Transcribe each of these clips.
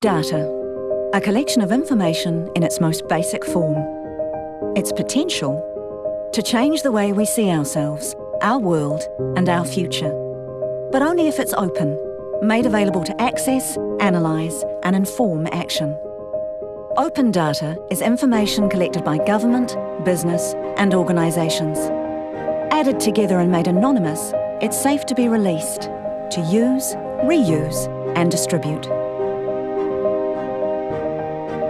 Data, a collection of information in its most basic form. Its potential to change the way we see ourselves, our world and our future. But only if it's open, made available to access, analyse and inform action. Open data is information collected by government, business and organisations. Added together and made anonymous, it's safe to be released, to use, reuse and distribute.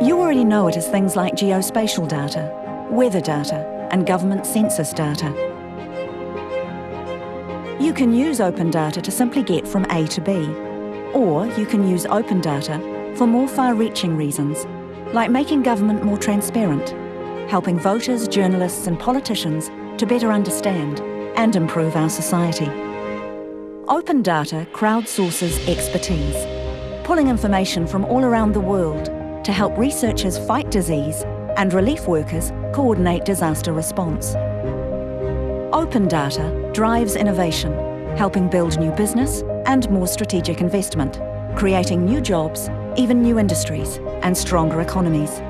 You already know it as things like geospatial data, weather data and government census data. You can use open data to simply get from A to B, or you can use open data for more far-reaching reasons, like making government more transparent, helping voters, journalists and politicians to better understand and improve our society. Open data crowdsources expertise, pulling information from all around the world to help researchers fight disease and relief workers coordinate disaster response. Open data drives innovation, helping build new business and more strategic investment, creating new jobs, even new industries and stronger economies.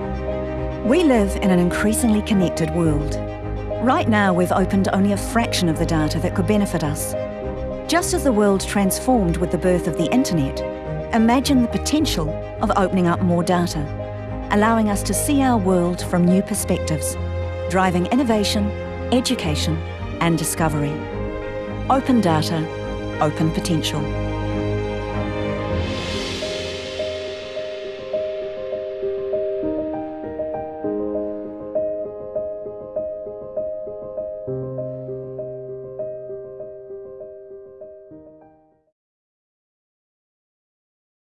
We live in an increasingly connected world. Right now we've opened only a fraction of the data that could benefit us. Just as the world transformed with the birth of the internet, imagine the potential of opening up more data, allowing us to see our world from new perspectives, driving innovation, education and discovery. Open data, open potential.